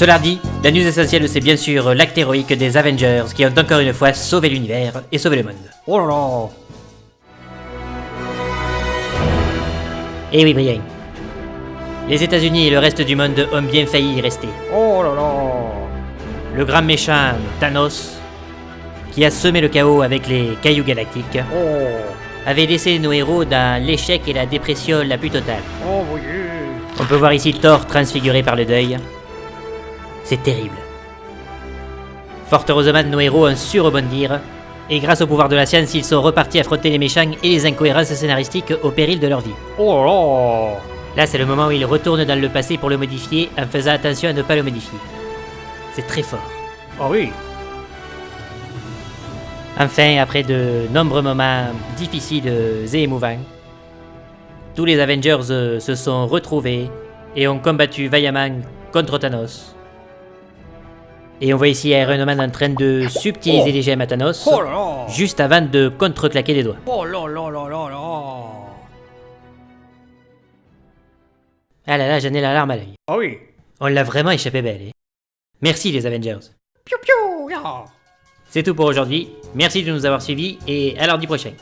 Cela dit, la news essentielle c'est bien sûr l'acte héroïque des Avengers qui ont encore une fois sauvé l'univers et sauvé le monde. Oh là là Et oui Brian. Les États-Unis et le reste du monde ont bien failli y rester. Oh là là Le grand méchant Thanos, qui a semé le chaos avec les cailloux galactiques, Oh avait laissé nos héros dans l'échec et la dépression la plus totale. Oh dieu On peut voir ici Thor transfiguré par le deuil. C'est terrible. Fort heureusement, nos héros ont su rebondir, et grâce au pouvoir de la science, ils sont repartis affronter les méchants et les incohérences scénaristiques au péril de leur vie. Oh là c'est le moment où ils retournent dans le passé pour le modifier, en faisant attention à ne pas le modifier. C'est très fort. Ah oui Enfin, après de nombreux moments difficiles et émouvants, tous les Avengers euh, se sont retrouvés et ont combattu vaillamment contre Thanos. Et on voit ici Iron Man en train de subtiliser les gemmes à Thanos, Oh juste avant de contreclaquer les doigts. Oh Ah là là, j'en ai la larme à l'œil. Ah oui On l'a vraiment échappé belle. eh. Merci les Avengers. C'est tout pour aujourd'hui. Merci de nous avoir suivis et à l'heure du prochain.